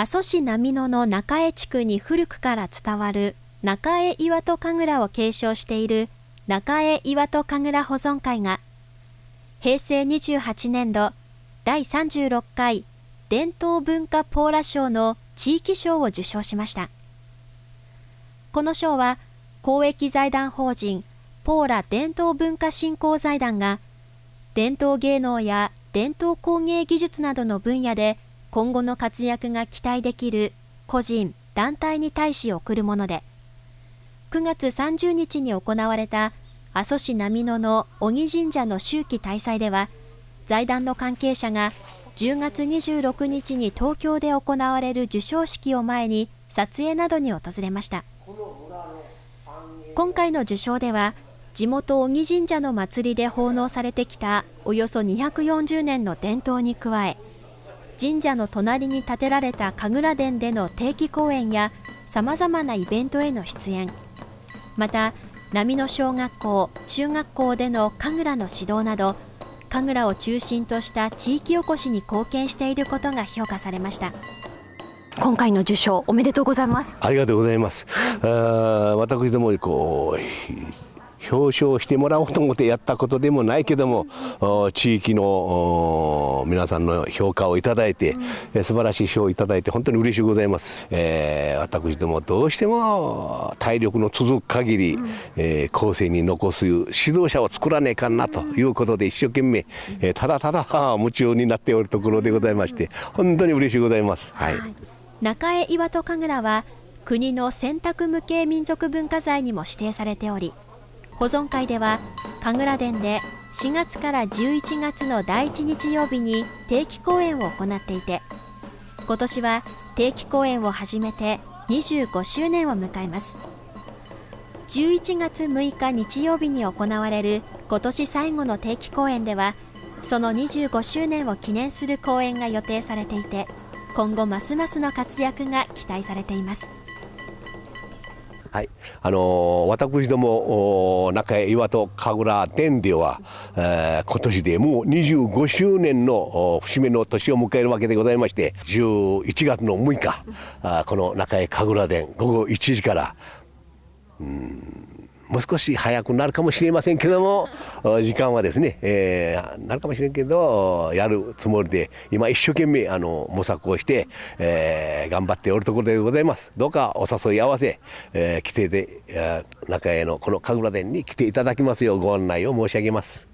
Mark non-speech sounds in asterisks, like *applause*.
阿蘇市波野の中江地区に古くから伝わる中江岩戸神楽を継承している中江岩戸神楽保存会が平成28年度第36回伝統文化ポーラ賞の地域賞を受賞しました。この賞は公益財団法人ポーラ伝統文化振興財団が伝統芸能や伝統工芸技術などの分野で今後の活躍が期待できる個人・団体に対し贈るもので9月30日に行われた阿蘇市波野の鬼神社の秋季大祭では財団の関係者が10月26日に東京で行われる授賞式を前に撮影などに訪れました。今回の受賞では地元鬼神社の祭りで奉納されてきたおよそ240年の伝統に加え神社の隣に建てられた神楽殿での定期公演やさまざまなイベントへの出演。また波の小学校中学校での神楽の指導など神楽を中心とした地域おこしに貢献していることが評価されました。今回の受賞おめでとうございます。ありがとうございます。あ私どもこう表彰してもらおうと思ってやったことでもないけども地域の皆さんの評価をいただいて、うん、素晴らしい賞をいただいて本当に嬉しいございます、えー、私どもどうしても体力の続く限り、うん、えー、後世に残す指導者を作らねえかなということで一生懸命、えー、ただただ夢中になっておるところでございまして本当に嬉しいございます、はい、はい、中江岩戸神楽は国の選択無形民族文化財にも指定されており保存会では神楽殿で4月から11月の第1日曜日に定期公演を行っていて今年は定期公演を始めて25周年を迎えます。11月6日日曜日に行われる今年最後の定期公演ではその25周年を記念する公演が予定されていて今後ますますの活躍が期待されています。はい、あのー、私ども中江岩戸神楽殿では、えー、今年でもう25周年の節目の年を迎えるわけでございまして11月の6日あこの中江神楽殿午後1時からうんもう少し早くなるかもしれませんけども *laughs* 時間はですね、えー、なるかもしれんけどやるつもりで今一生懸命あの模索をして、えー、頑張っておるところでございますどうかお誘い合わせ、えー、規定で、えー、中へのこの神楽殿に来ていただきますようご案内を申し上げます。